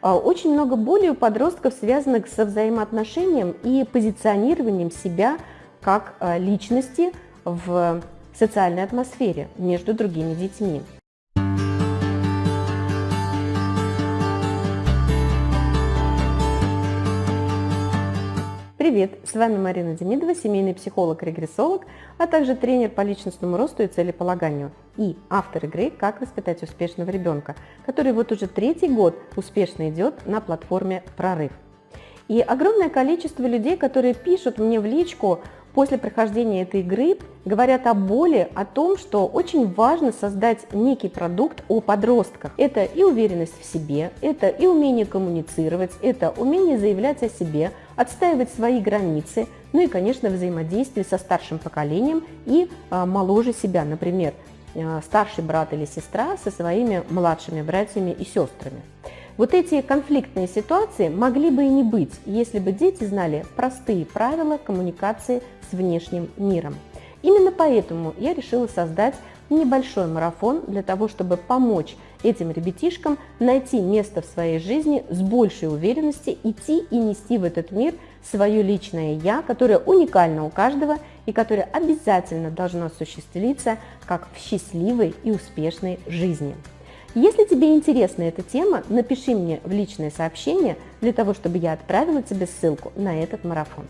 А, очень много боли у подростков, связанных со взаимоотношением и позиционированием себя как а, личности в социальной атмосфере между другими детьми. Привет! С вами Марина Демидова, семейный психолог-регрессолог, а также тренер по личностному росту и целеполаганию и автор игры «Как воспитать успешного ребенка», который вот уже третий год успешно идет на платформе «Прорыв». И огромное количество людей, которые пишут мне в личку после прохождения этой игры, говорят о боли, о том, что очень важно создать некий продукт о подростках. Это и уверенность в себе, это и умение коммуницировать, это умение заявлять о себе, отстаивать свои границы, ну и, конечно, взаимодействие со старшим поколением и а, моложе себя, например, а, старший брат или сестра со своими младшими братьями и сестрами. Вот эти конфликтные ситуации могли бы и не быть, если бы дети знали простые правила коммуникации с внешним миром. Именно поэтому я решила создать небольшой марафон для того, чтобы помочь этим ребятишкам найти место в своей жизни с большей уверенностью, идти и нести в этот мир свое личное «я», которое уникально у каждого и которое обязательно должно осуществиться как в счастливой и успешной жизни. Если тебе интересна эта тема, напиши мне в личное сообщение для того, чтобы я отправила тебе ссылку на этот марафон.